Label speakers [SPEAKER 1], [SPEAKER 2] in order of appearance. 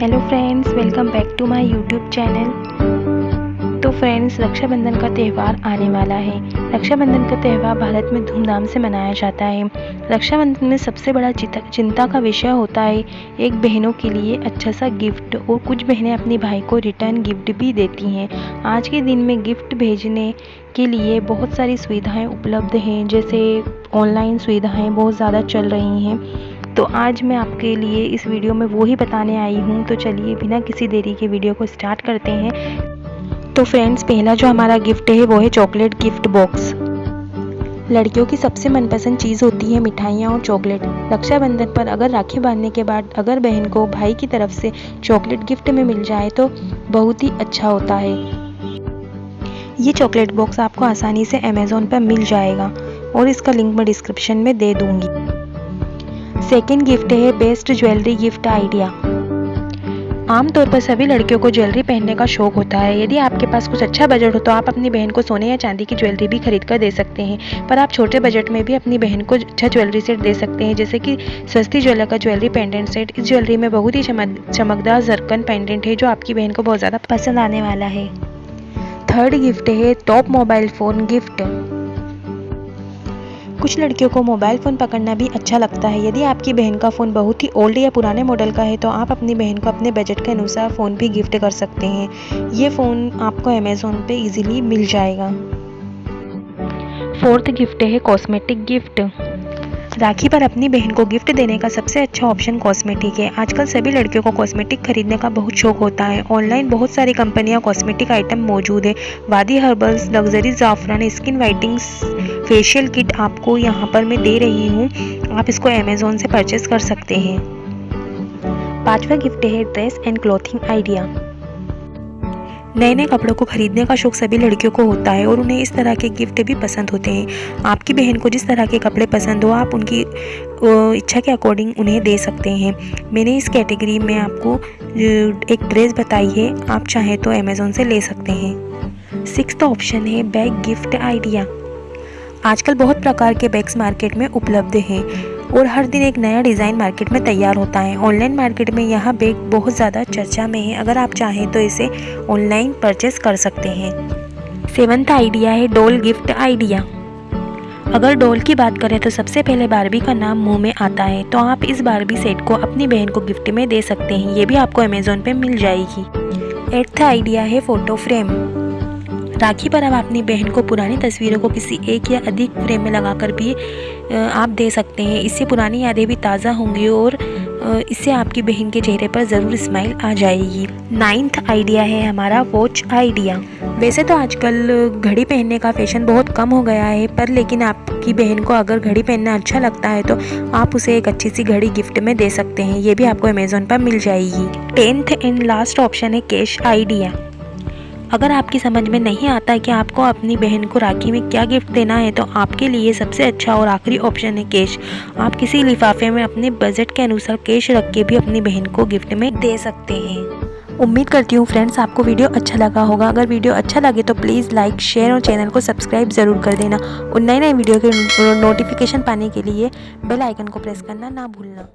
[SPEAKER 1] Hello friends welcome back to my YouTube channel तो friends Rakshabandhan का त्यौहार आने वाला है। रक्षाबंधन का त्यौहार भारत में धूमधाम से मनाया जाता है। रक्षाबंधन में सबसे बड़ा चिंता का विषय होता है एक बहनों के लिए अच्छा सा गिफ्ट और कुछ बहनें अपने भाई को रिटर्न गिफ्ट भी देती हैं। आज के दिन में गिफ्ट भेजने के लिए बहुत सारी सुविधाएँ उपलब्ध हैं, जैसे ऑनलाइन सुविधाएँ बहुत ज़्यादा चल रही हैं। तो आज मैं आपके लिए इस वीडियो में वो ही बताने आई हूँ। तो चलिए बिना किसी देरी के वीडियो को स्टार्ट करते हैं। तो फ्रेंड्स, पहला जो हमारा गिफ्ट है, वो है चॉकलेट गिफ्ट बॉक्स। लड़कियों की सबसे मनपसंद चीज़ होती है मिठाइयाँ और चॉकलेट। रक्षाबंधन पर अगर राखी बांधने के बाद अगर बहन को भाई की तरफ़ से चॉकलेट गिफ्ट में मिल जाए तो बहुत ही अच्छा होता है। ये चॉकलेट बॉक्स आपको आसानी से अमेज़ोन पर मिल जाएगा और इसका लिंक मैं डिस्क्रिप्शन में दे दूँगी। सेकेंड गिफ्ट है बेस्ट ज्वेलरी गिफ्ट आइडिया आमतौर पर सभी लड़कियों को ज्वेलरी पहनने का शौक होता है। यदि आपके पास कुछ अच्छा बजट हो तो आप अपनी बहन को सोने या चांदी की ज्वेलरी भी खरीद कर दे सकते हैं। पर आप छोटे बजट में भी अपनी बहन को अच्छा ज्वेलरी सेट दे सकते हैं। जैसे कि सस्ती ज्वेलर का ज्वेलरी पेंडेंट सेट इस ज्वेलरी में बहुत ही चमक, चमकदार जरकन पेंडेंट है, जो आपकी बहन को बहुत ज़्यादा पसंद आने वाला है। थर्ड गिफ्ट है टॉप मोबाइल फ़ोन गिफ्ट कुछ लड़कियों को मोबाइल फ़ोन पकड़ना भी अच्छा लगता है। यदि आपकी बहन का फ़ोन बहुत ही ओल्ड या पुराने मॉडल का है तो आप अपनी बहन को अपने बजट के अनुसार फ़ोन भी गिफ्ट कर सकते हैं। ये फ़ोन आपको अमेज़ोन पर इजीली मिल जाएगा। फोर्थ गिफ्ट है कॉस्मेटिक गिफ्ट। राखी पर अपनी बहन को गिफ्ट देने का सबसे अच्छा ऑप्शन कॉस्मेटिक है। आजकल सभी लड़कियों को कॉस्मेटिक खरीदने का बहुत शौक होता है। ऑनलाइन बहुत सारी कंपनियाँ कॉस्मेटिक आइटम मौजूद है। वादी हर्बल्स, लग्जरी जाफरान, स्किन वाइटिंग फेशियल किट आपको यहाँ पर मैं दे रही हूँ। आप इसको अमेज़ोन से परचेस कर सकते हैं। पांचवा गिफ्ट है ड्रेस एंड क्लॉथिंग आइडिया। नए नए कपड़ों को खरीदने का शौक सभी लड़कियों को होता है और उन्हें इस तरह के गिफ्ट भी पसंद होते हैं। आपकी बहन को जिस तरह के कपड़े पसंद हो, आप उनकी इच्छा के अकॉर्डिंग उन्हें दे सकते हैं। मैंने इस कैटेगरी में आपको एक ड्रेस बताई है, आप चाहें तो अमेज़ोन से ले सकते हैं। सिक्स ऑप्शन है बैग गिफ्ट आइडिया। आजकल बहुत प्रकार के बैग्स मार्केट में उपलब्ध हैं। और हर दिन एक नया डिज़ाइन मार्केट में तैयार होता है। ऑनलाइन मार्केट में यह बैग बहुत ज़्यादा चर्चा में है। अगर आप चाहें तो इसे ऑनलाइन परचेस कर सकते हैं। सेवन्थ आइडिया है डोल गिफ्ट आइडिया। अगर डोल की बात करें तो सबसे पहले बारबी का नाम मुँह में आता है। तो आप इस बारबी सेट को अपनी बहन को गिफ्ट में दे सकते हैं। ये भी आपको अमेज़ोन पे मिल जाएगी। एट्थ आइडिया है फ़ोटो फ्रेम। राखी पर आप अपनी बहन को पुरानी तस्वीरों को किसी एक या अधिक फ्रेम में लगाकर भी आप दे सकते हैं। इससे पुरानी यादें भी ताज़ा होंगी और इससे आपकी बहन के चेहरे पर ज़रूर स्माइल आ जाएगी। नाइन्थ आइडिया है हमारा वॉच आइडिया। वैसे तो आजकल घड़ी पहनने का फ़ैशन बहुत कम हो गया है, पर लेकिन आपकी बहन को अगर घड़ी पहनना अच्छा लगता है तो आप उसे एक अच्छी सी घड़ी गिफ्ट में दे सकते हैं। ये भी आपको अमेज़ोन पर मिल जाएगी। टेंथ एंड लास्ट ऑप्शन है कैश आइडिया। अगर आपकी समझ में नहीं आता कि आपको अपनी बहन को राखी में क्या गिफ्ट देना है तो आपके लिए सबसे अच्छा और आखिरी ऑप्शन है कैश। आप किसी लिफाफे में अपने बजट के अनुसार कैश रख के भी अपनी बहन को गिफ्ट में दे सकते हैं। उम्मीद करती हूँ फ्रेंड्स आपको वीडियो अच्छा लगा होगा। अगर वीडियो अच्छा लगे तो प्लीज़ लाइक शेयर और चैनल को सब्सक्राइब ज़रूर कर देना। और नए नए वीडियो के नोटिफिकेशन पाने के लिए बेल आइकन को प्रेस करना ना भूलना।